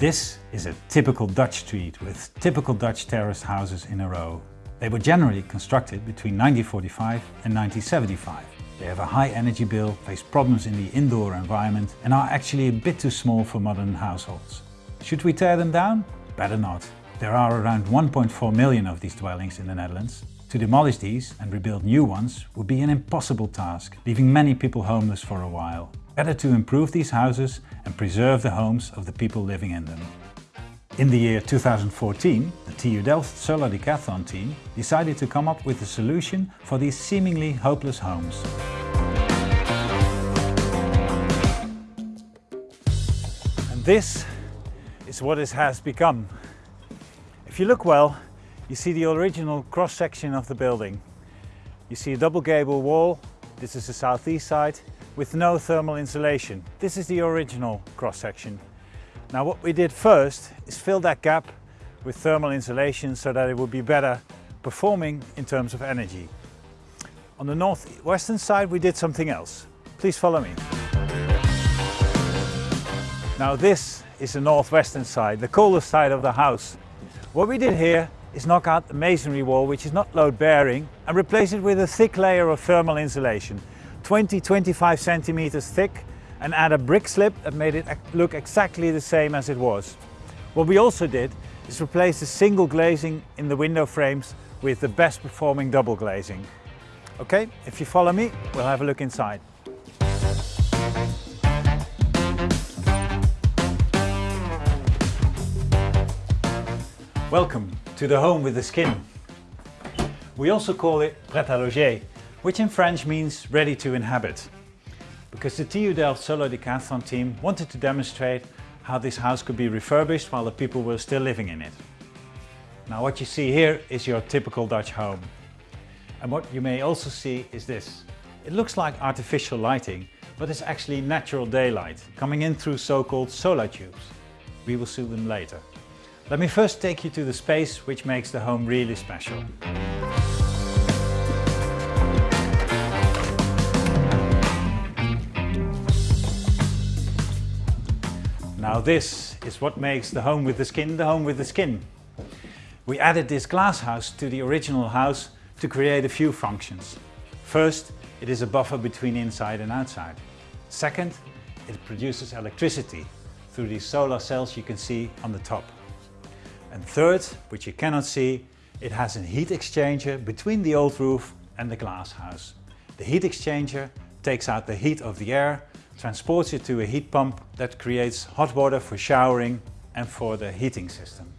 This is a typical Dutch street with typical Dutch terraced houses in a row. They were generally constructed between 1945 and 1975. They have a high energy bill, face problems in the indoor environment and are actually a bit too small for modern households. Should we tear them down? Better not. There are around 1.4 million of these dwellings in the Netherlands. To demolish these and rebuild new ones would be an impossible task, leaving many people homeless for a while. Better to improve these houses and preserve the homes of the people living in them. In the year 2014, the TU Delft Solar Decathlon team decided to come up with a solution for these seemingly hopeless homes. And this is what it has become. If you look well, you see the original cross-section of the building. You see a double gable wall, this is the southeast side, with no thermal insulation. This is the original cross-section. Now what we did first is fill that gap with thermal insulation so that it would be better performing in terms of energy. On the northwestern side we did something else. Please follow me. Now this is the northwestern side, the coldest side of the house. What we did here is knock out the masonry wall which is not load bearing and replace it with a thick layer of thermal insulation. 20-25 centimeters thick and add a brick slip that made it look exactly the same as it was. What we also did is replace the single glazing in the window frames with the best performing double glazing. Okay, if you follow me, we'll have a look inside. Welcome to the home with the skin. We also call it prêt à loger which in French means ready to inhabit. Because the TU Delft Solar Decathlon team wanted to demonstrate how this house could be refurbished while the people were still living in it. Now what you see here is your typical Dutch home. And what you may also see is this. It looks like artificial lighting, but it's actually natural daylight coming in through so-called solar tubes. We will see them later. Let me first take you to the space which makes the home really special. Now this is what makes the home with the skin the home with the skin. We added this glass house to the original house to create a few functions. First, it is a buffer between inside and outside. Second, it produces electricity through these solar cells you can see on the top. And third, which you cannot see, it has a heat exchanger between the old roof and the glass house. The heat exchanger takes out the heat of the air transports it to a heat pump that creates hot water for showering and for the heating system.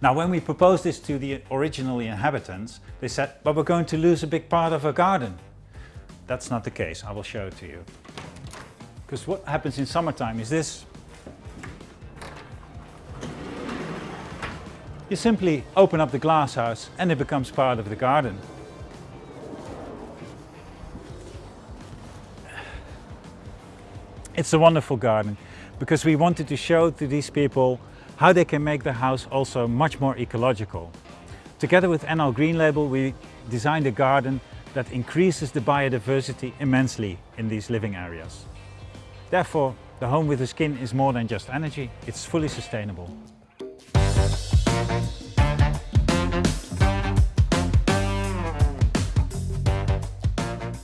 Now when we proposed this to the original inhabitants, they said, but we're going to lose a big part of our garden. That's not the case, I will show it to you. Because what happens in summertime is this. You simply open up the glass house and it becomes part of the garden. It's a wonderful garden because we wanted to show to these people how they can make the house also much more ecological. Together with NL Green Label we designed a garden that increases the biodiversity immensely in these living areas. Therefore, the home with the skin is more than just energy, it's fully sustainable.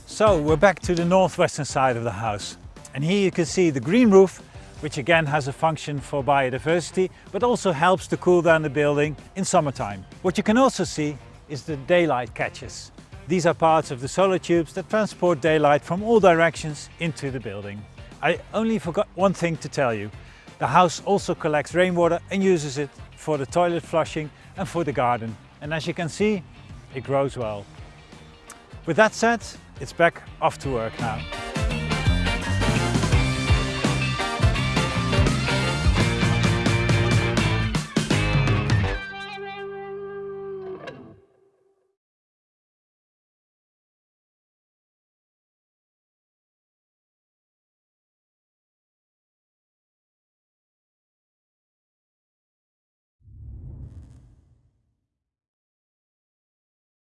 So we're back to the northwestern side of the house. And here you can see the green roof, which again has a function for biodiversity, but also helps to cool down the building in summertime. What you can also see is the daylight catches. These are parts of the solar tubes that transport daylight from all directions into the building. I only forgot one thing to tell you. The house also collects rainwater and uses it for the toilet flushing and for the garden. And as you can see, it grows well. With that said, it's back off to work now.